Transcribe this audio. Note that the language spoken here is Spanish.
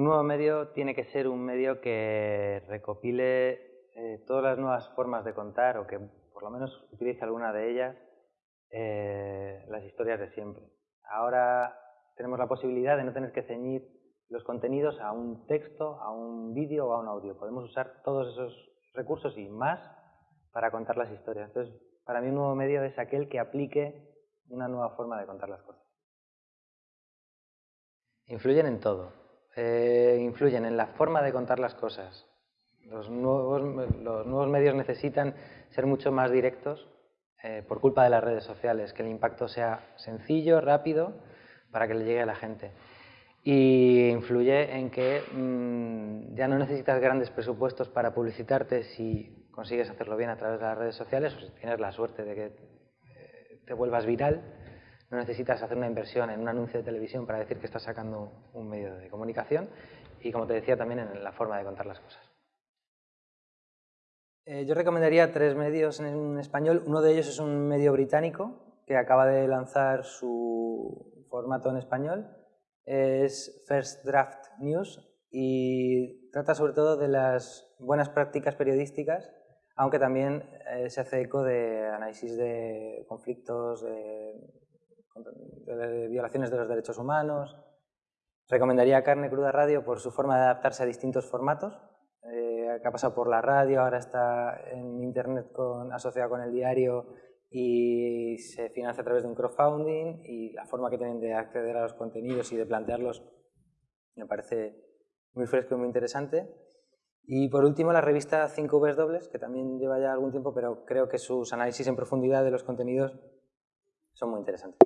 Un nuevo medio tiene que ser un medio que recopile eh, todas las nuevas formas de contar o que por lo menos utilice alguna de ellas eh, las historias de siempre. Ahora tenemos la posibilidad de no tener que ceñir los contenidos a un texto, a un vídeo o a un audio. Podemos usar todos esos recursos y más para contar las historias. Entonces, para mí un nuevo medio es aquel que aplique una nueva forma de contar las cosas. Influyen en todo. Eh, influyen en la forma de contar las cosas. Los nuevos, los nuevos medios necesitan ser mucho más directos eh, por culpa de las redes sociales, que el impacto sea sencillo, rápido, para que le llegue a la gente. Y influye en que mm, ya no necesitas grandes presupuestos para publicitarte si consigues hacerlo bien a través de las redes sociales o si tienes la suerte de que eh, te vuelvas viral. No necesitas hacer una inversión en un anuncio de televisión para decir que estás sacando un medio de comunicación y, como te decía, también en la forma de contar las cosas. Eh, yo recomendaría tres medios en español. Uno de ellos es un medio británico que acaba de lanzar su formato en español. Es First Draft News y trata sobre todo de las buenas prácticas periodísticas, aunque también eh, se hace eco de análisis de conflictos, de, violaciones de los derechos humanos. Recomendaría Carne Cruda Radio por su forma de adaptarse a distintos formatos, que ha pasado por la radio, ahora está en internet con, asociado con el diario y se financia a través de un crowdfunding y la forma que tienen de acceder a los contenidos y de plantearlos me parece muy fresco y muy interesante. Y por último la revista 5W, que también lleva ya algún tiempo, pero creo que sus análisis en profundidad de los contenidos son muy interesantes.